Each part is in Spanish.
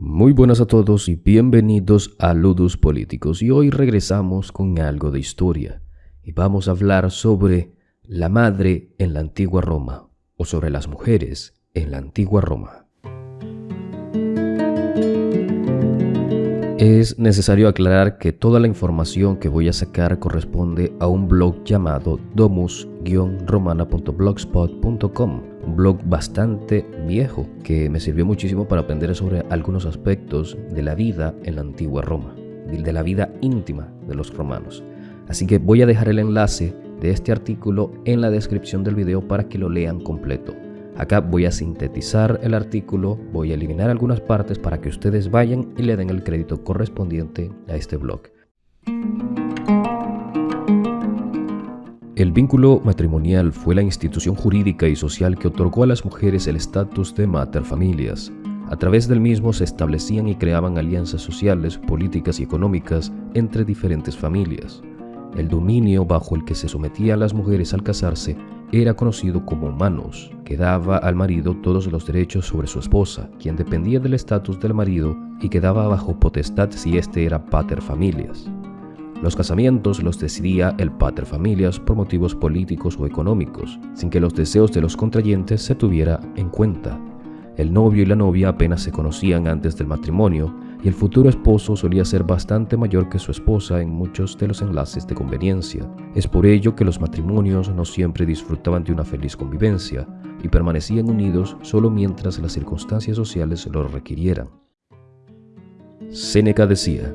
Muy buenas a todos y bienvenidos a Ludus Políticos y hoy regresamos con algo de historia y vamos a hablar sobre la madre en la antigua Roma o sobre las mujeres en la antigua Roma. Es necesario aclarar que toda la información que voy a sacar corresponde a un blog llamado domus-romana.blogspot.com, un blog bastante viejo que me sirvió muchísimo para aprender sobre algunos aspectos de la vida en la antigua Roma, de la vida íntima de los romanos. Así que voy a dejar el enlace de este artículo en la descripción del video para que lo lean completo. Acá voy a sintetizar el artículo, voy a eliminar algunas partes para que ustedes vayan y le den el crédito correspondiente a este blog. El vínculo matrimonial fue la institución jurídica y social que otorgó a las mujeres el estatus de materfamilias. A través del mismo se establecían y creaban alianzas sociales, políticas y económicas entre diferentes familias. El dominio bajo el que se sometían las mujeres al casarse era conocido como manos, que daba al marido todos los derechos sobre su esposa, quien dependía del estatus del marido y quedaba bajo potestad si éste era pater familias. Los casamientos los decidía el pater familias por motivos políticos o económicos, sin que los deseos de los contrayentes se tuviera en cuenta. El novio y la novia apenas se conocían antes del matrimonio y el futuro esposo solía ser bastante mayor que su esposa en muchos de los enlaces de conveniencia. Es por ello que los matrimonios no siempre disfrutaban de una feliz convivencia y permanecían unidos solo mientras las circunstancias sociales lo requirieran. Séneca decía,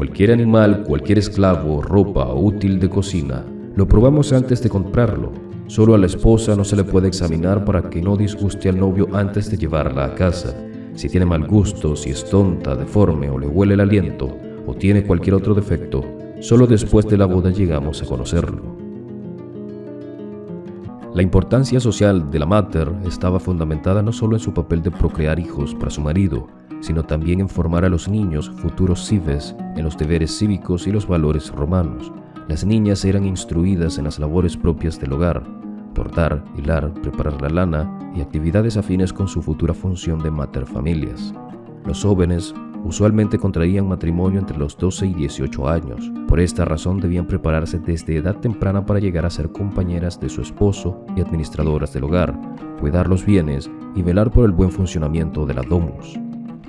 cualquier animal, cualquier esclavo, ropa o útil de cocina, lo probamos antes de comprarlo. Solo a la esposa no se le puede examinar para que no disguste al novio antes de llevarla a casa si tiene mal gusto, si es tonta, deforme o le huele el aliento o tiene cualquier otro defecto, solo después de la boda llegamos a conocerlo. La importancia social de la mater estaba fundamentada no solo en su papel de procrear hijos para su marido, sino también en formar a los niños, futuros cives, en los deberes cívicos y los valores romanos. Las niñas eran instruidas en las labores propias del hogar, cortar, hilar, preparar la lana y actividades afines con su futura función de materfamilias. Los jóvenes usualmente contraían matrimonio entre los 12 y 18 años. Por esta razón debían prepararse desde edad temprana para llegar a ser compañeras de su esposo y administradoras del hogar, cuidar los bienes y velar por el buen funcionamiento de la domus.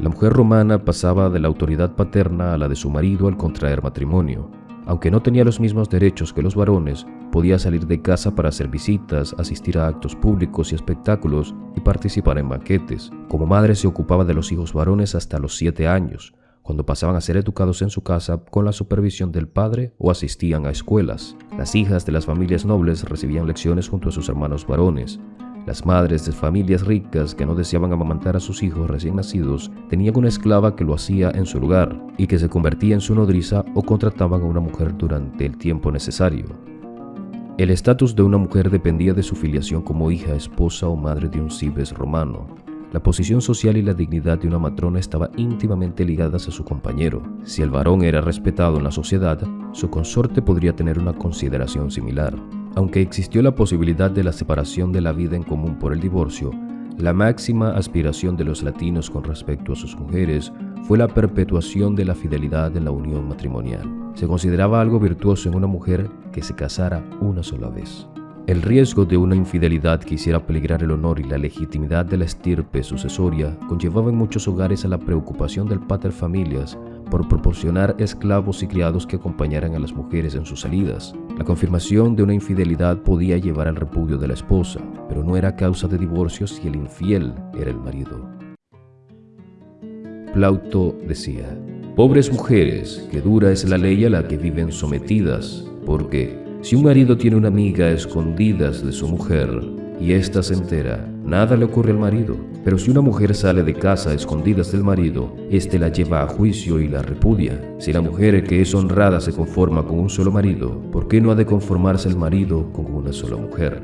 La mujer romana pasaba de la autoridad paterna a la de su marido al contraer matrimonio. Aunque no tenía los mismos derechos que los varones, podía salir de casa para hacer visitas, asistir a actos públicos y espectáculos y participar en banquetes. Como madre se ocupaba de los hijos varones hasta los siete años, cuando pasaban a ser educados en su casa con la supervisión del padre o asistían a escuelas. Las hijas de las familias nobles recibían lecciones junto a sus hermanos varones. Las madres de familias ricas que no deseaban amamantar a sus hijos recién nacidos tenían una esclava que lo hacía en su lugar y que se convertía en su nodriza o contrataban a una mujer durante el tiempo necesario. El estatus de una mujer dependía de su filiación como hija, esposa o madre de un cibes romano. La posición social y la dignidad de una matrona estaban íntimamente ligadas a su compañero. Si el varón era respetado en la sociedad, su consorte podría tener una consideración similar. Aunque existió la posibilidad de la separación de la vida en común por el divorcio, la máxima aspiración de los latinos con respecto a sus mujeres fue la perpetuación de la fidelidad en la unión matrimonial. Se consideraba algo virtuoso en una mujer que se casara una sola vez. El riesgo de una infidelidad que hiciera peligrar el honor y la legitimidad de la estirpe sucesoria conllevaba en muchos hogares a la preocupación del pater familias por proporcionar esclavos y criados que acompañaran a las mujeres en sus salidas. La confirmación de una infidelidad podía llevar al repudio de la esposa, pero no era causa de divorcio si el infiel era el marido. Plauto decía, Pobres mujeres, que dura es la ley a la que viven sometidas, porque si un marido tiene una amiga a escondidas de su mujer y ésta se entera, nada le ocurre al marido. Pero si una mujer sale de casa a escondidas del marido, éste la lleva a juicio y la repudia. Si la mujer que es honrada se conforma con un solo marido, ¿por qué no ha de conformarse el marido con una sola mujer?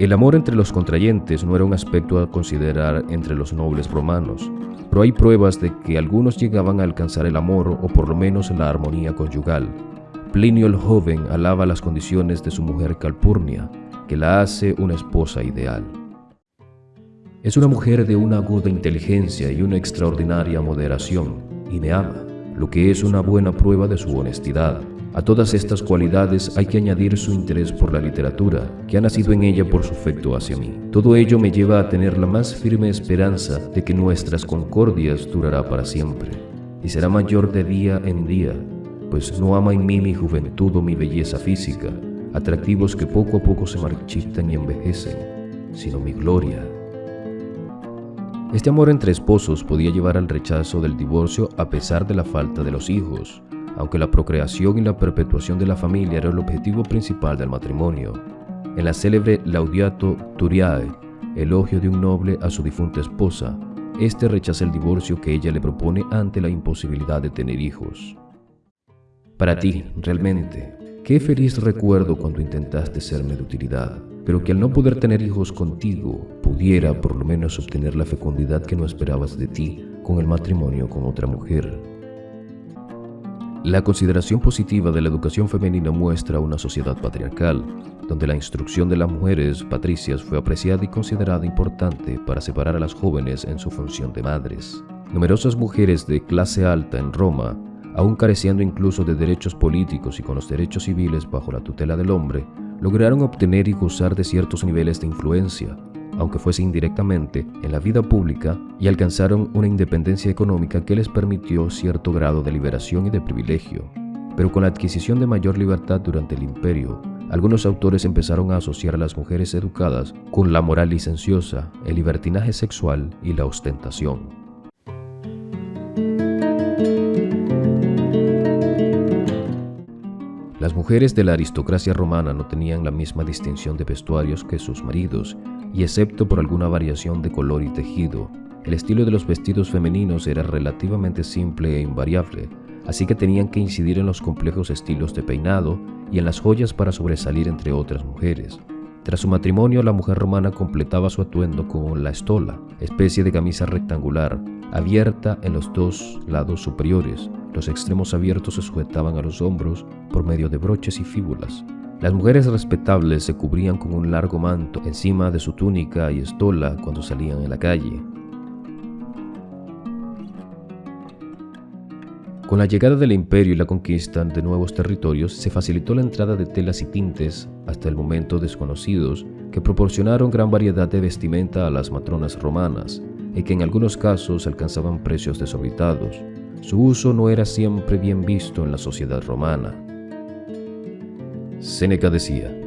El amor entre los contrayentes no era un aspecto a considerar entre los nobles romanos, pero hay pruebas de que algunos llegaban a alcanzar el amor o por lo menos la armonía conyugal. Plinio el joven alaba las condiciones de su mujer Calpurnia, que la hace una esposa ideal. Es una mujer de una aguda inteligencia y una extraordinaria moderación, y me ama, lo que es una buena prueba de su honestidad. A todas estas cualidades hay que añadir su interés por la literatura, que ha nacido en ella por su afecto hacia mí. Todo ello me lleva a tener la más firme esperanza de que nuestras concordias durará para siempre, y será mayor de día en día, pues no ama en mí mi juventud o mi belleza física, atractivos que poco a poco se marchitan y envejecen, sino mi gloria. Este amor entre esposos podía llevar al rechazo del divorcio a pesar de la falta de los hijos, aunque la procreación y la perpetuación de la familia era el objetivo principal del matrimonio. En la célebre Laudiato Turiae, elogio de un noble a su difunta esposa, este rechaza el divorcio que ella le propone ante la imposibilidad de tener hijos. Para ti, realmente, qué feliz recuerdo cuando intentaste serme de utilidad, pero que al no poder tener hijos contigo, pudiera por lo menos obtener la fecundidad que no esperabas de ti con el matrimonio con otra mujer. La consideración positiva de la educación femenina muestra una sociedad patriarcal, donde la instrucción de las mujeres patricias fue apreciada y considerada importante para separar a las jóvenes en su función de madres. Numerosas mujeres de clase alta en Roma, aún careciendo incluso de derechos políticos y con los derechos civiles bajo la tutela del hombre, lograron obtener y gozar de ciertos niveles de influencia, aunque fuese indirectamente, en la vida pública y alcanzaron una independencia económica que les permitió cierto grado de liberación y de privilegio. Pero con la adquisición de mayor libertad durante el imperio, algunos autores empezaron a asociar a las mujeres educadas con la moral licenciosa, el libertinaje sexual y la ostentación. Mujeres de la aristocracia romana no tenían la misma distinción de vestuarios que sus maridos, y excepto por alguna variación de color y tejido, el estilo de los vestidos femeninos era relativamente simple e invariable, así que tenían que incidir en los complejos estilos de peinado y en las joyas para sobresalir entre otras mujeres. Tras su matrimonio, la mujer romana completaba su atuendo con la estola, especie de camisa rectangular, abierta en los dos lados superiores. Los extremos abiertos se sujetaban a los hombros por medio de broches y fíbulas. Las mujeres respetables se cubrían con un largo manto encima de su túnica y estola cuando salían en la calle. Con la llegada del imperio y la conquista de nuevos territorios, se facilitó la entrada de telas y tintes, hasta el momento desconocidos, que proporcionaron gran variedad de vestimenta a las matronas romanas, y que en algunos casos alcanzaban precios desorbitados. Su uso no era siempre bien visto en la sociedad romana. Séneca decía,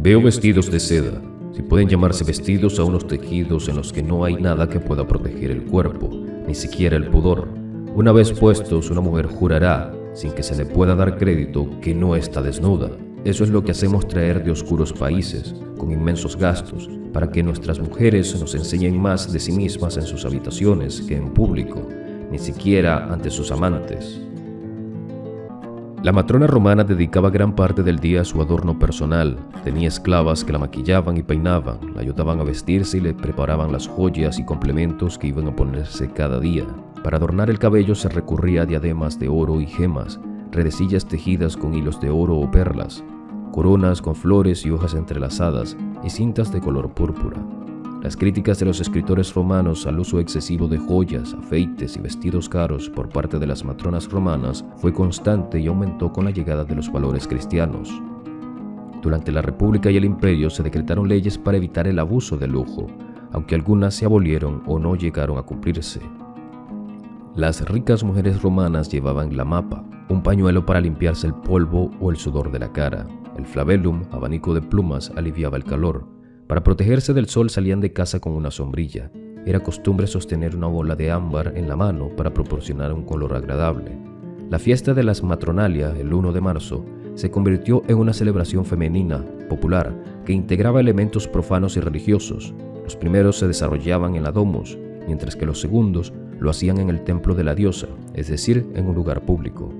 Veo vestidos de seda, si pueden llamarse vestidos a unos tejidos en los que no hay nada que pueda proteger el cuerpo, ni siquiera el pudor. Una vez puestos, una mujer jurará, sin que se le pueda dar crédito, que no está desnuda. Eso es lo que hacemos traer de oscuros países, con inmensos gastos, para que nuestras mujeres nos enseñen más de sí mismas en sus habitaciones que en público, ni siquiera ante sus amantes. La matrona romana dedicaba gran parte del día a su adorno personal. Tenía esclavas que la maquillaban y peinaban, la ayudaban a vestirse y le preparaban las joyas y complementos que iban a ponerse cada día. Para adornar el cabello se recurría a diademas de oro y gemas, redecillas tejidas con hilos de oro o perlas, coronas con flores y hojas entrelazadas y cintas de color púrpura. Las críticas de los escritores romanos al uso excesivo de joyas, afeites y vestidos caros por parte de las matronas romanas fue constante y aumentó con la llegada de los valores cristianos. Durante la República y el Imperio se decretaron leyes para evitar el abuso del lujo, aunque algunas se abolieron o no llegaron a cumplirse. Las ricas mujeres romanas llevaban la mapa, un pañuelo para limpiarse el polvo o el sudor de la cara. El flabellum, abanico de plumas, aliviaba el calor. Para protegerse del sol salían de casa con una sombrilla. Era costumbre sostener una bola de ámbar en la mano para proporcionar un color agradable. La fiesta de las Matronalia, el 1 de marzo, se convirtió en una celebración femenina, popular, que integraba elementos profanos y religiosos. Los primeros se desarrollaban en la domus, mientras que los segundos lo hacían en el templo de la diosa, es decir, en un lugar público.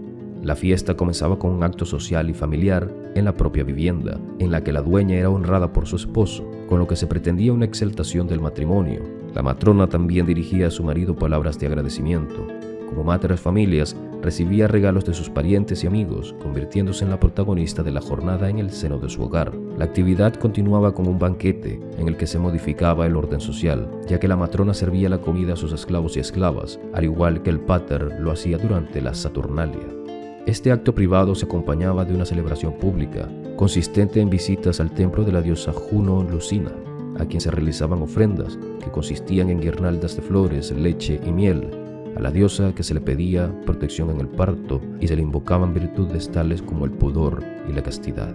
La fiesta comenzaba con un acto social y familiar en la propia vivienda, en la que la dueña era honrada por su esposo, con lo que se pretendía una exaltación del matrimonio. La matrona también dirigía a su marido palabras de agradecimiento, Como Mater Familias, recibía regalos de sus parientes y amigos, convirtiéndose en la protagonista de la jornada en el seno de su hogar. La actividad continuaba con un banquete en el que se modificaba el orden social, ya que la matrona servía la comida a sus esclavos y esclavas, al igual que el pater lo hacía durante la Saturnalia. Este acto privado se acompañaba de una celebración pública, consistente en visitas al templo de la diosa Juno Lucina, a quien se realizaban ofrendas que consistían en guirnaldas de flores, leche y miel, a la diosa que se le pedía protección en el parto y se le invocaban virtudes tales como el pudor y la castidad.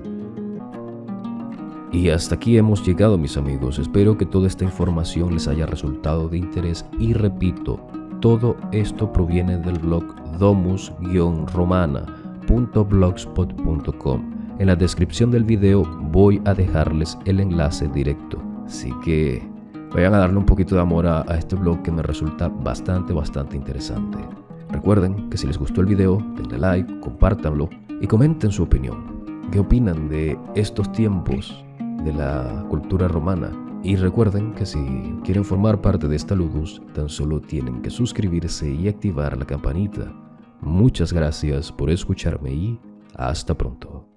Y hasta aquí hemos llegado mis amigos, espero que toda esta información les haya resultado de interés y repito, todo esto proviene del blog domus-romana.blogspot.com. En la descripción del video voy a dejarles el enlace directo, así que vayan a darle un poquito de amor a, este blog que me resulta bastante, bastante interesante. Recuerden que si les gustó el video, denle like, compártanlo y comenten su opinión. ¿Qué opinan de estos tiempos de la cultura romana? Y recuerden que si quieren formar parte de esta Ludus, tan solo tienen que suscribirse y activar la campanita. Muchas gracias por escucharme y hasta pronto.